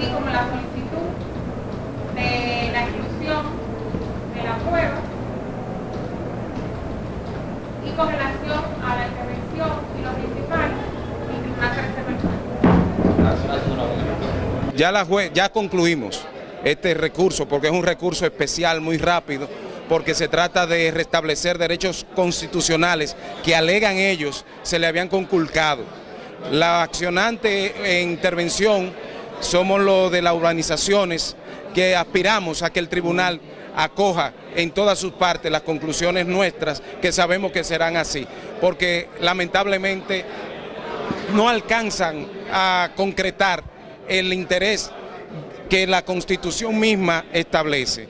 así como la solicitud de la exclusión de la prueba y con relación a la intervención y los principales, el Tribunal Ya, la jue ya concluimos este recurso porque es un recurso especial muy rápido porque se trata de restablecer derechos constitucionales que alegan ellos se le habían conculcado. La accionante en intervención somos los de las urbanizaciones que aspiramos a que el tribunal acoja en todas sus partes las conclusiones nuestras, que sabemos que serán así, porque lamentablemente no alcanzan a concretar el interés que la Constitución misma establece.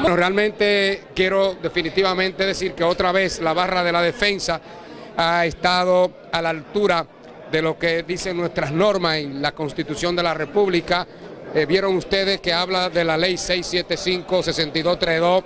Bueno, realmente quiero definitivamente decir que otra vez la barra de la defensa ha estado a la altura de lo que dicen nuestras normas en la Constitución de la República. Eh, vieron ustedes que habla de la ley 675-6232,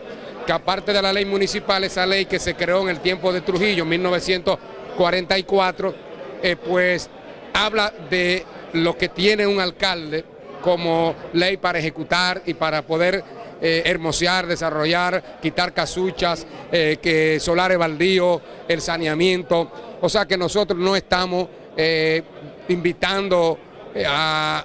que aparte de la ley municipal, esa ley que se creó en el tiempo de Trujillo, 1944, eh, pues habla de lo que tiene un alcalde como ley para ejecutar y para poder eh, hermosear, desarrollar, quitar casuchas, que solares baldíos, el saneamiento. O sea que nosotros no estamos eh, invitando a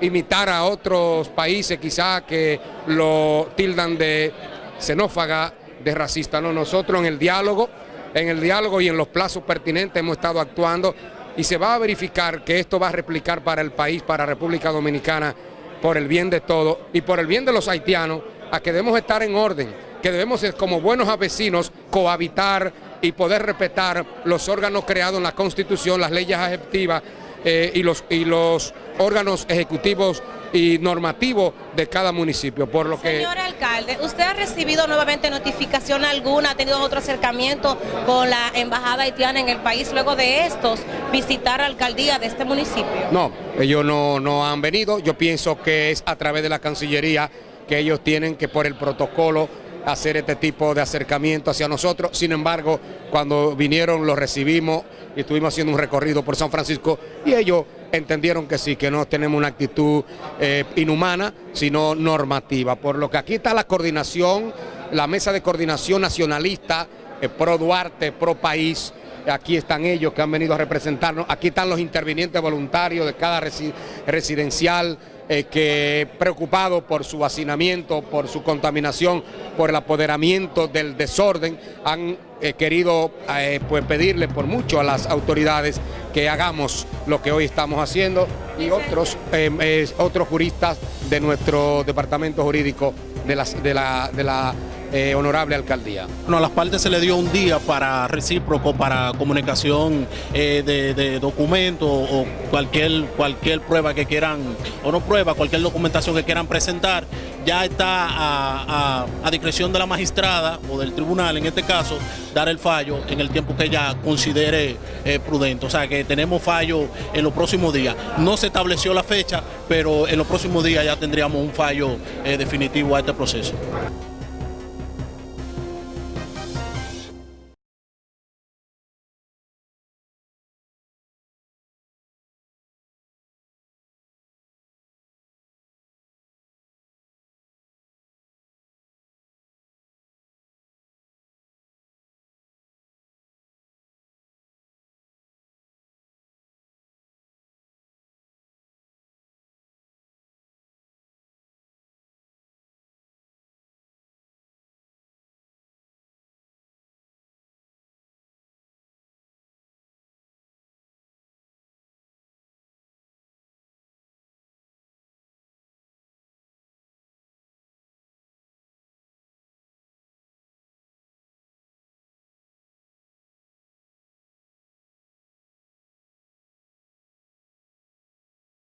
imitar a otros países quizás que lo tildan de xenófaga, de racista. No, nosotros en el diálogo, en el diálogo y en los plazos pertinentes hemos estado actuando y se va a verificar que esto va a replicar para el país, para República Dominicana, por el bien de todos y por el bien de los haitianos, a que debemos estar en orden, que debemos como buenos vecinos cohabitar y poder respetar los órganos creados en la Constitución, las leyes ejecutivas eh, y, los, y los órganos ejecutivos y normativo de cada municipio. Por lo que... Señor alcalde, ¿usted ha recibido nuevamente notificación alguna, ha tenido otro acercamiento con la embajada haitiana en el país luego de estos visitar la alcaldía de este municipio? No, ellos no, no han venido, yo pienso que es a través de la Cancillería que ellos tienen que por el protocolo hacer este tipo de acercamiento hacia nosotros. Sin embargo, cuando vinieron los recibimos y estuvimos haciendo un recorrido por San Francisco y ellos entendieron que sí, que no tenemos una actitud eh, inhumana, sino normativa. Por lo que aquí está la coordinación, la mesa de coordinación nacionalista, eh, pro Duarte, pro país, aquí están ellos que han venido a representarnos, aquí están los intervinientes voluntarios de cada residencial, eh, que preocupados por su hacinamiento, por su contaminación, por el apoderamiento del desorden, han eh, querido eh, pues pedirle por mucho a las autoridades que hagamos lo que hoy estamos haciendo y otros, otros juristas de nuestro departamento jurídico de de la, de la eh, honorable alcaldía. Bueno, a las partes se le dio un día para recíproco, para comunicación de, de documentos o cualquier, cualquier prueba que quieran, o no prueba, cualquier documentación que quieran presentar, ya está a, discreción de la magistrada o del tribunal, en este caso, dar el fallo en el tiempo que ella considere eh, prudente. O sea que tenemos fallo en los próximos días. No se estableció la fecha, pero en los próximos días ya tendríamos un fallo eh, definitivo a este proceso.